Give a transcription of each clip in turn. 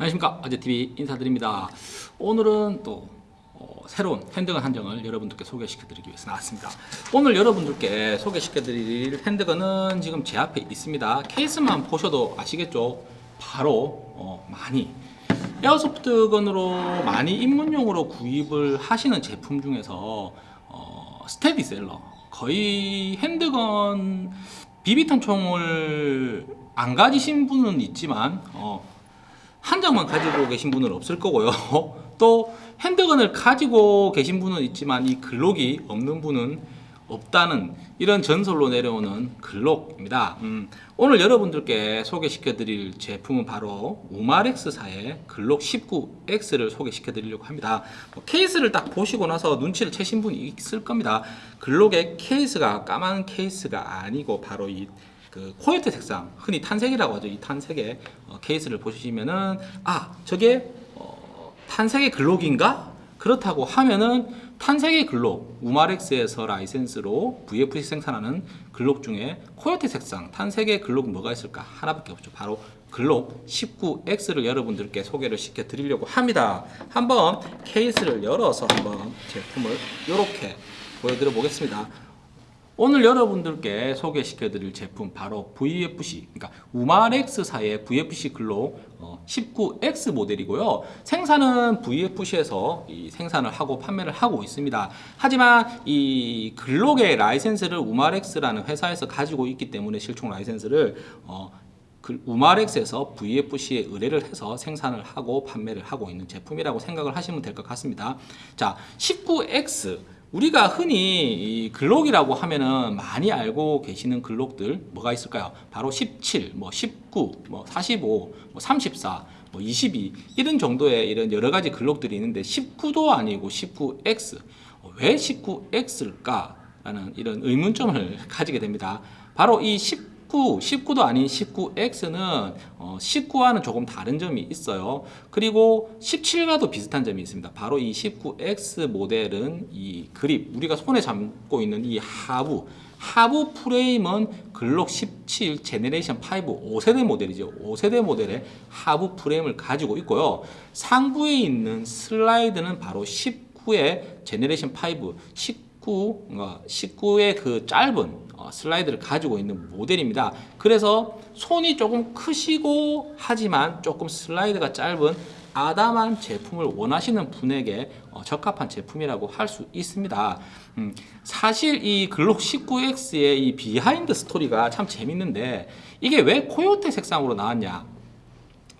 안녕하십니까. 아재TV 인사드립니다. 오늘은 또 어, 새로운 핸드건 한정을 여러분들께 소개시켜 드리기 위해서 나왔습니다. 오늘 여러분들께 소개시켜 드릴 핸드건은 지금 제 앞에 있습니다. 케이스만 보셔도 아시겠죠? 바로 어, 많이. 에어소프트건으로 많이 입문용으로 구입을 하시는 제품 중에서 어, 스테디셀러. 거의 핸드건 비비탄 총을 안 가지신 분은 있지만 어, 한 장만 가지고 계신 분은 없을 거고요. 또 handgun을 가지고 계신 분은 있지만 이 글록이 없는 분은 없다는 이런 전설로 내려오는 글록입니다. 음, 오늘 여러분들께 소개시켜 드릴 제품은 바로 우마렉스사의 글록 19X를 소개시켜 드리려고 합니다. 뭐 케이스를 딱 보시고 나서 눈치를 채신 분이 있을 겁니다. 글록의 케이스가 까만 케이스가 아니고 바로 이 그 코요테 색상 흔히 탄색이라고 하죠. 이 탄색의 어, 케이스를 보시면은 아 저게 어, 탄색의 글록인가? 그렇다고 하면은 탄색의 글록 우마렉스에서 라이센스로 VFC 생산하는 글록 중에 코요테 색상 탄색의 글록 뭐가 있을까? 하나밖에 없죠. 바로 글록 19X를 여러분들께 소개를 시켜 드리려고 합니다. 한번 케이스를 열어서 한번 제품을 이렇게 보여드려 보겠습니다 오늘 여러분들께 소개시켜 드릴 제품 바로 VFC 그러니까 우마렉스사의 VFC 글로 19X 모델이고요. 생산은 VFC에서 생산을 하고 판매를 하고 있습니다. 하지만 이 글록의 라이센스를 우마렉스라는 회사에서 가지고 있기 때문에 실총 라이센스를 어, 그 우마렉스에서 VFC에 의뢰를 해서 생산을 하고 판매를 하고 있는 제품이라고 생각을 하시면 될 것 같습니다. 자 19X 우리가 흔히 글록이라고 하면은 많이 알고 계시는 글록들 뭐가 있을까요? 바로 17, 뭐 19, 뭐 45, 뭐 34, 뭐 22 이런 정도의 이런 여러 가지 글록들이 있는데 19도 아니고 19X 왜 19X일까? 라는 이런 의문점을 가지게 됩니다. 바로 이 19 19, 19도 아닌 19X는 어, 19와는 조금 다른 점이 있어요. 그리고 17과도 비슷한 점이 있습니다. 바로 이 19X 모델은 이 그립, 우리가 손에 잡고 있는 이 하부, 하부 프레임은 글록 17 generation 5 5세대 모델이죠. 5세대 모델의 하부 프레임을 가지고 있고요. 상부에 있는 슬라이드는 바로 19의 generation 5 19, 19의 그 짧은 어, 슬라이드를 가지고 있는 모델입니다. 그래서 손이 조금 크시고 하지만 조금 슬라이드가 짧은 아담한 제품을 원하시는 분에게 어, 적합한 제품이라고 할 수 있습니다. 음, 사실 이 글록 19X의 이 behind story가 참 재밌는데 이게 왜 코요테 색상으로 나왔냐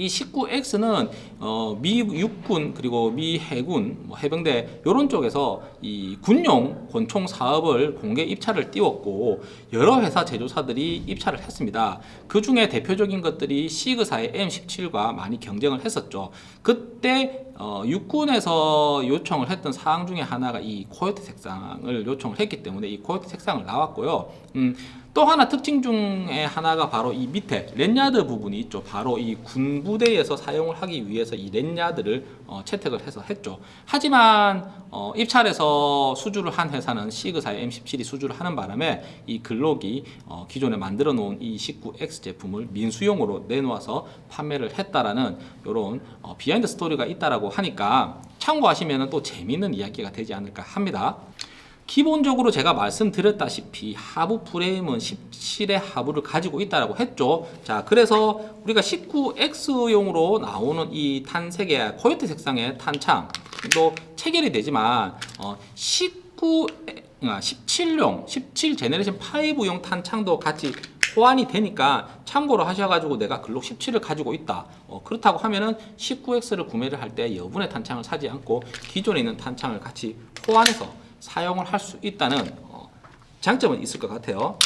이 19X는 어, 미 육군 그리고 미 해군 뭐 해병대 이런 쪽에서 이 군용 권총 사업을 공개 입찰을 띄웠고 여러 회사 제조사들이 입찰을 했습니다. 그 중에 대표적인 것들이 시그사의 M17과 많이 경쟁을 했었죠. 그때 어, 육군에서 요청을 했던 사항 중에 하나가 이 코요테 색상을 요청을 했기 때문에 이 코요테 색상을 나왔고요. 음, 또 하나 특징 중에 하나가 바로 이 밑에 렌야드 부분이 있죠 바로 이 군부대에서 사용을 하기 위해서 이 렌야드를 어, 채택을 해서 했죠. 하지만 어, 입찰에서 수주를 한 회사는 시그사의 M17이 수주를 하는 바람에 이 글록이 어, 기존에 만들어 놓은 이 19X 제품을 민수용으로 내놓아서 판매를 했다라는 이런 어, behind story가 있다라고 하니까 참고하시면 또 재미있는 이야기가 되지 않을까 합니다 기본적으로 제가 말씀드렸다시피 하부 프레임은 17의 하부를 가지고 있다고 했죠. 자 그래서 우리가 19X용으로 나오는 이 탄색의 코요테 색상의 탄창도 체결이 되지만 어, 19 17용 17 generation 5용 탄창도 같이 호환이 되니까 참고로 하셔가지고 내가 글록 17을 가지고 있다. 어, 그렇다고 하면은 19X를 구매를 할 때 여분의 탄창을 사지 않고 기존에 있는 탄창을 같이 호환해서 사용을 할 수 있다는 어, 장점은 있을 것 같아요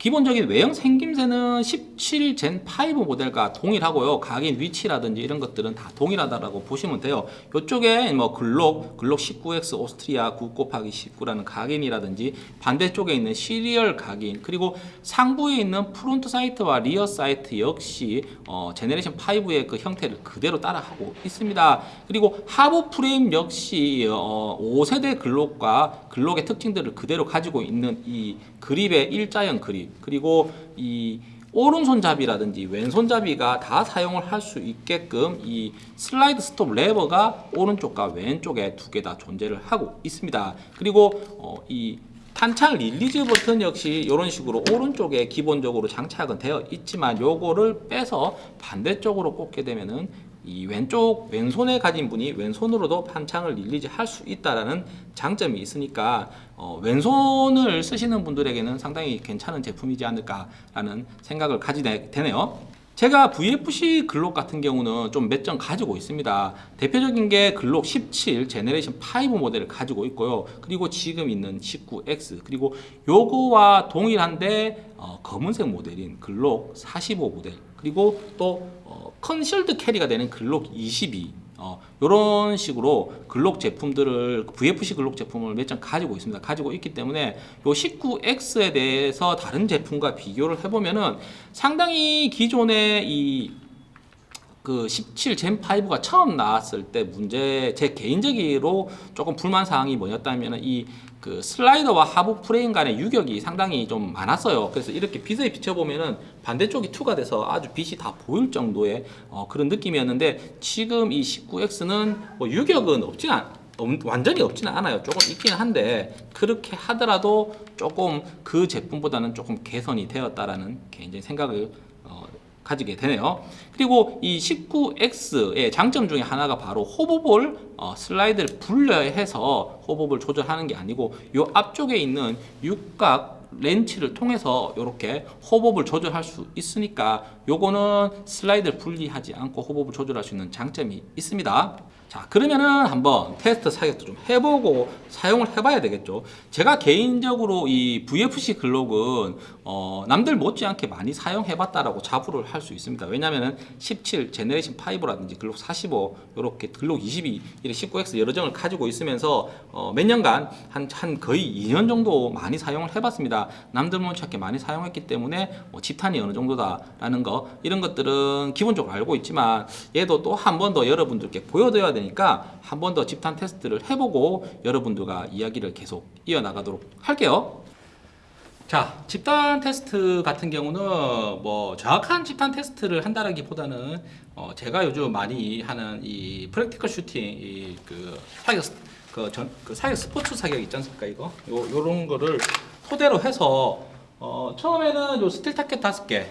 기본적인 외형 생김새는 17 젠 5 모델과 동일하고요. 각인 위치라든지 이런 것들은 다 동일하다고 보시면 돼요. 이쪽에 뭐 글록, 글록 19X 오스트리아 9 곱하기 19라는 각인이라든지 반대쪽에 있는 serial 각인 그리고 상부에 있는 front sight와 rear sight 역시 어, generation 5의 그 형태를 그대로 따라하고 있습니다. 그리고 하부 프레임 역시 어, 5세대 글록과 글록의 특징들을 그대로 가지고 있는 이 그립의 일자형 그립 그리고 이 오른손잡이라든지 왼손잡이가 다 사용을 할 수 있게끔 이 slide stop lever가 오른쪽과 왼쪽에 두 개 다 존재를 하고 있습니다. 그리고 어, 이 탄창 release 버튼 역시 이런 식으로 오른쪽에 기본적으로 장착은 되어 있지만 요거를 빼서 반대쪽으로 꽂게 되면은 이 왼쪽 왼손에 가진 분이 왼손으로도 탄창을 release 할 수 있다라는 장점이 있으니까 어, 왼손을 쓰시는 분들에게는 상당히 괜찮은 제품이지 않을까라는 생각을 가지게 되네요. 제가 VFC 글록 같은 경우는 좀 몇 점 가지고 있습니다. 대표적인 게 글록 17 generation 5 모델을 가지고 있고요. 그리고 지금 있는 19X 그리고 요거와 동일한데 어, 검은색 모델인 글록 45 모델 그리고 또 어, concealed carry가 되는 글록 22 어, 이런 식으로 글록 제품들을 VFC 글록 제품을 몇점 가지고 있습니다. 가지고 있기 때문에 요 19X에 대해서 다른 제품과 비교를 해보면은 상당히 기존의 이 그 17 Gen 5가 처음 나왔을 때 문제 제 개인적으로 조금 불만 사항이 뭐였다면은 이그 슬라이더와 하부 프레임 간의 유격이 상당히 좀 많았어요. 그래서 이렇게 빛에 비춰보면은 반대쪽이 투가 돼서 아주 빛이 다 보일 정도의 어, 그런 느낌이었는데 지금 이 19X는 뭐 유격은 없진 않, 없- 완전히 없지는 않아요. 조금 있긴 한데 그렇게 하더라도 조금 그 제품보다는 조금 개선이 되었다라는 개인적인 생각을 어, 가지게 되네요. 그리고 이 19X의 장점 중에 하나가 바로 호보볼 어, 슬라이드를 분려해서 호보볼 조절하는 게 아니고 이 앞쪽에 있는 육각 렌치를 통해서 이렇게 호법을 조절할 수 있으니까 요거는 슬라이드를 분리하지 않고 호법을 조절할 수 있는 장점이 있습니다. 자 그러면은 한번 테스트 사격도 좀 해보고 사용을 해봐야 되겠죠. 제가 개인적으로 이 VFC 글록은 어, 남들 못지않게 많이 사용해봤다라고 자부를 할 수 있습니다. 왜냐면은 17 제네레이션 5라든지 글록 45 이렇게 글록 22 이렇게 19X 여러 정을 가지고 있으면서 어, 몇 년간 한, 한 거의 2년 정도 많이 사용을 해봤습니다. 남들 못지않게 많이 사용했기 때문에 뭐 집탄이 어느 정도다라는 거 이런 것들은 기본적으로 알고 있지만 얘도 또 한 번 더 여러분들께 보여드려야 되 니까 한 번 더 집탄 테스트를 해보고 여러분들과 이야기를 계속 이어나가도록 할게요. 자, 집탄 테스트 같은 경우는 뭐 정확한 집탄 테스트를 한다라기보다는 어 제가 요즘 많이 하는 이 practical shooting 이그 사격 스- 그, 전, 그 사격 스포츠 사격 있지 않습니까 이거 요 요런 거를 토대로 해서 어 처음에는 요 steel target 다섯 개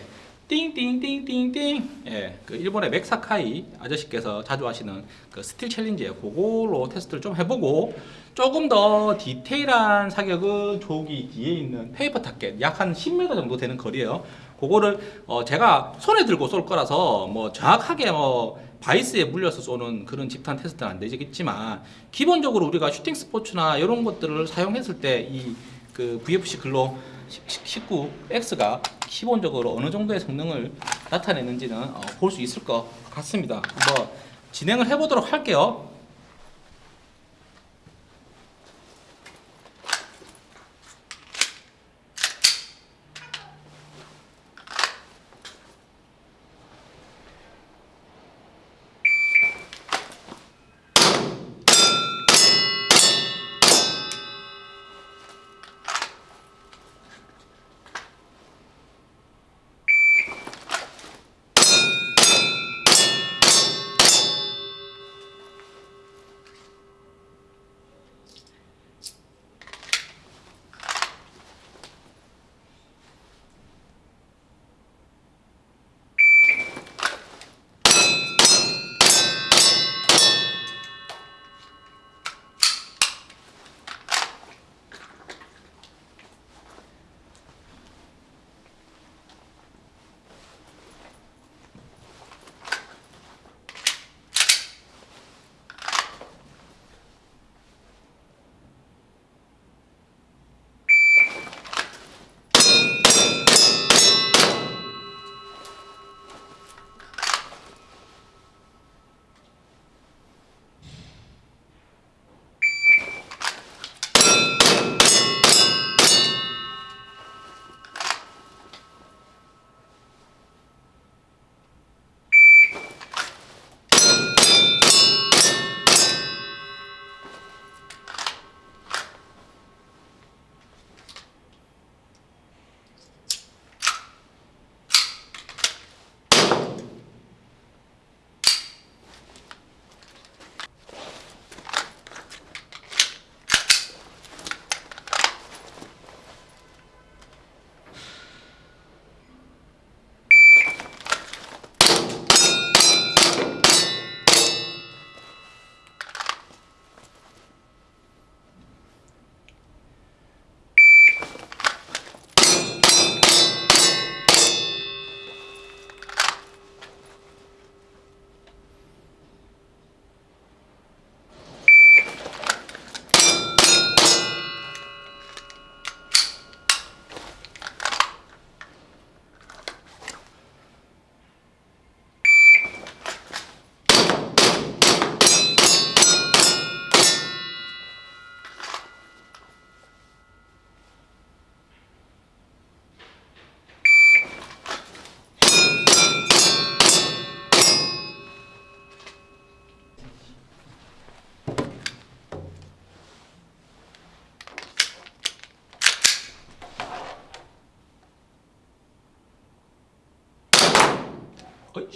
띵띵띵띵띵 예, 그 일본의 맥 사카이 아저씨께서 자주 하시는 그 Steel Challenge예요. 그걸로 테스트를 좀 해보고 조금 더 디테일한 사격은 저기 뒤에 있는 paper target 약 한 10m 정도 되는 거리예요. 그거를 어 제가 손에 들고 쏠 거라서 뭐 정확하게 뭐 바이스에 물려서 쏘는 그런 집탄 테스트는 안 되겠지만 기본적으로 우리가 shooting sports나 이런 것들을 사용했을 때 이 그 VFC 글로 19X가 기본적으로 어느 정도의 성능을 나타내는지는 어, 볼수 있을 것 같습니다. 한번 진행을 해보도록 할게요.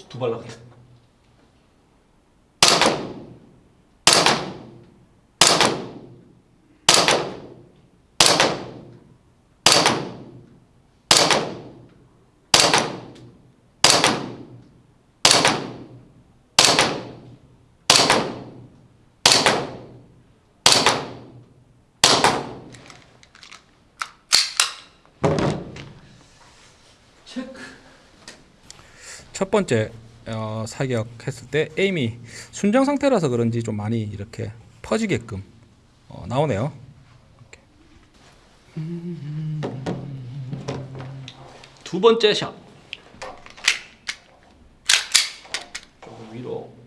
두발 나겠다. 체크. 첫 번째 어, 사격했을 때 에임이 순정 상태라서 그런지 좀 많이 이렇게 퍼지게끔 어, 나오네요. 두 번째 샷. 조금 위로.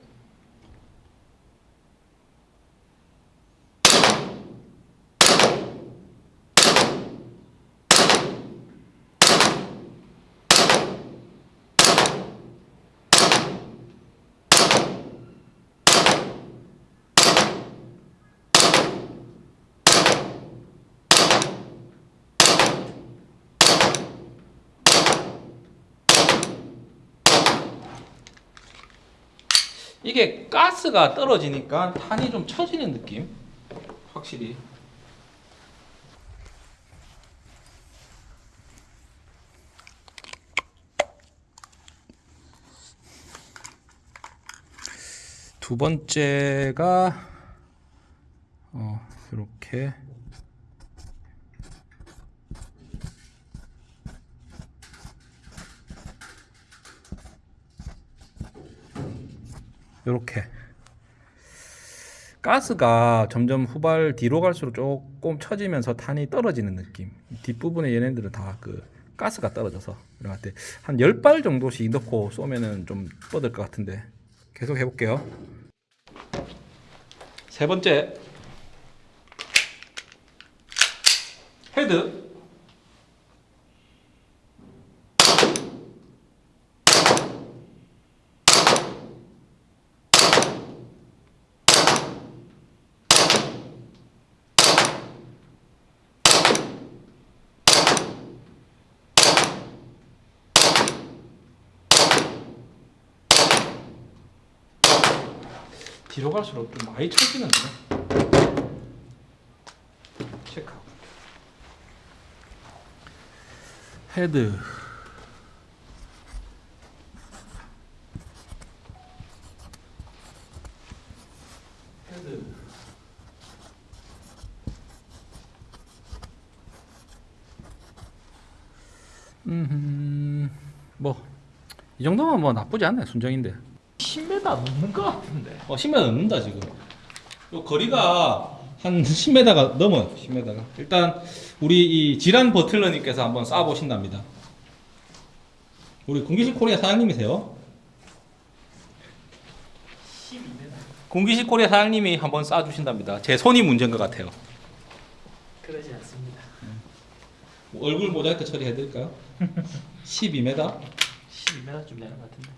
이게 가스가 떨어지니까 탄이 좀 처지는 느낌. 확실히. 두 번째가 어, 이렇게 이렇게 가스가 점점 후발 뒤로 갈수록 조금 처지면서 탄이 떨어지는 느낌. 뒷부분에 얘네들은 다 그 가스가 떨어져서 이럴 때 한 10발 정도씩 넣고 쏘면은 좀 뻗을 것 같은데 계속 해볼게요. 세 번째. 헤드. 뒤로 갈수록 좀 많이 처지는데. 체크하고. 헤드 헤드. 음, 뭐, 이 정도면 뭐 나쁘지 않네, 순정인데. 10m 넘는 것 같은데. 어, 10m 넘는다, 지금. 요 거리가 한 10m가 넘어요, 10m가. 일단, 우리 이 지란 버틀러님께서 한번 쏴보신답니다. 우리 공기식 코리아 사장님이세요? 12m. 공기식 코리아 사장님이 한번 쏴주신답니다. 제 손이 문제인 것 같아요. 그러지 않습니다. 얼굴 모자이크 처리해드릴까요? 12m? 12m쯤 되는 것 같은데.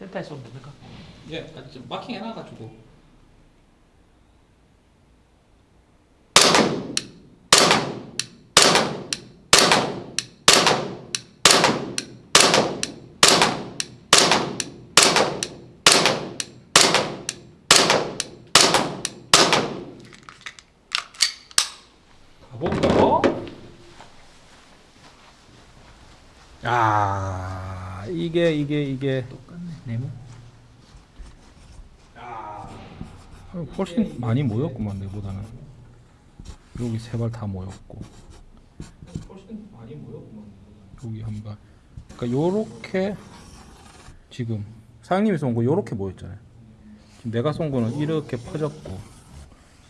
센터에 쏘면 됩니까? 예, 좀 마킹 해놔가지고. 가볼까요? 야, 이게 이게 이게 똑같 네. 네모. 어, 훨씬 많이 모였구만 내보다는. 여기 세 발 다 모였고. 여기 한발. 그러니까 요렇게 지금 사장님이 쏜 거 요렇게 모였잖아요. 지금 내가 쏜 거는 이렇게 퍼졌고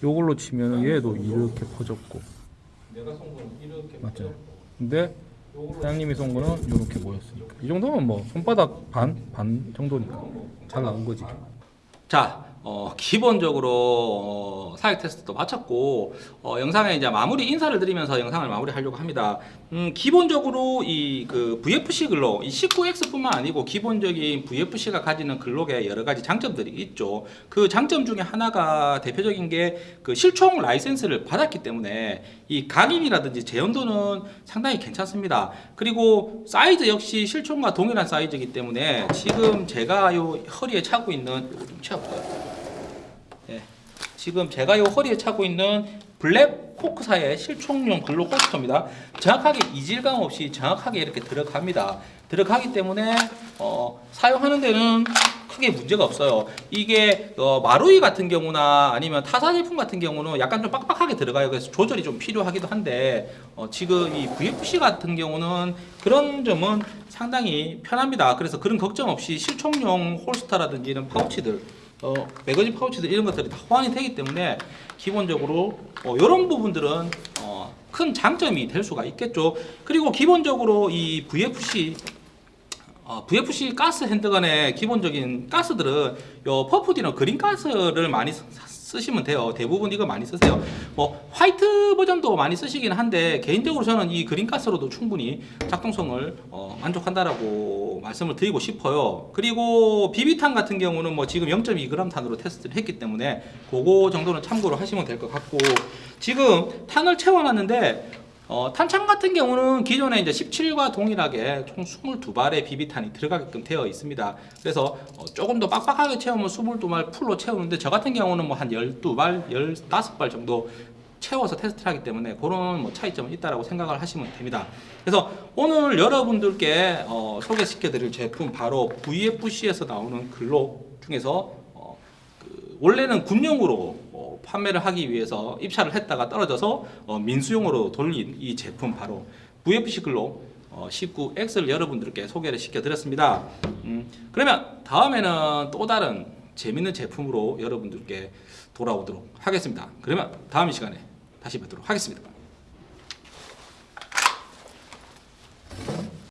요걸로 치면은 얘도 이렇게 퍼졌고. 맞죠? 근데 사장님이 쏜 거는 요렇게 모였으니까 이 정도면 뭐 손바닥 반? 반 정도니까 잘 나온 거지 자, 어, 기본적으로 어, 사역 테스트도 마쳤고 어, 영상에 이제 마무리 인사를 드리면서 영상을 마무리하려고 합니다. 음, 기본적으로 이 그 VFC 글록, 이 19X뿐만 아니고 기본적인 VFC가 가지는 글록에 여러 가지 장점들이 있죠. 그 장점 중에 하나가 대표적인 게 그 실총 라이센스를 받았기 때문에 이 각인이라든지 재현도는 상당히 괜찮습니다. 그리고 사이즈 역시 실총과 동일한 사이즈이기 때문에 지금 제가 요 허리에 차고 있는 이거 좀 채워볼까요? 예. 지금 제가 요 허리에 차고 있는 블랙호크사의 실총용 글록 holster입니다. 정확하게 이질감 없이 정확하게 이렇게 들어갑니다. 들어가기 때문에 어, 사용하는 데는 크게 문제가 없어요. 이게 어, 마루이 같은 경우나 아니면 타사 제품 같은 경우는 약간 좀 빡빡하게 들어가요. 그래서 조절이 좀 필요하기도 한데 어, 지금 이 VFC 같은 경우는 그런 점은 상당히 편합니다. 그래서 그런 걱정 없이 실총용 홀스터라든지 이런 파우치들 어, 매거진 파우치들 이런 것들이 다 호환이 되기 때문에 기본적으로 어, 이런 부분들은 어, 큰 장점이 될 수가 있겠죠. 그리고 기본적으로 이 VFC 어, VFC 가스 핸드건의 기본적인 가스들은 요 퍼프디나 그린 가스를 많이 쓰- 쓰시면 돼요. 대부분 이거 많이 쓰세요. 뭐 화이트 버전도 많이 쓰시긴 한데 개인적으로 저는 이 그린 가스로도 충분히 작동성을 어, 만족한다라고 말씀을 드리고 싶어요. 그리고 비비탄 같은 경우는 뭐 지금 0.2g 탄으로 테스트를 했기 때문에 그거 정도는 참고로 하시면 될 것 같고 지금 탄을 채워놨는데 어, 탄창 같은 경우는 기존에 이제 17과 동일하게 총 22발의 비비탄이 들어가게끔 되어 있습니다. 그래서 어, 조금 더 빡빡하게 채우면 22발 풀로 채우는데 저 같은 경우는 뭐 한 12발, 15발 정도 채워서 테스트를 하기 때문에 그런 뭐 차이점은 있다라고 생각을 하시면 됩니다. 그래서 오늘 여러분들께 어, 소개시켜 드릴 제품 바로 VFC에서 나오는 글록 중에서 원래는 군용으로 뭐 판매를 하기 위해서 입찰을 했다가 떨어져서 어, 민수용으로 돌린 이 제품 바로 VFC 글로 어, 19X를 여러분들께 소개를 시켜드렸습니다. 음, 그러면 다음에는 또 다른 재밌는 제품으로 여러분들께 돌아오도록 하겠습니다. 그러면 다음 시간에 다시 뵙도록 하겠습니다.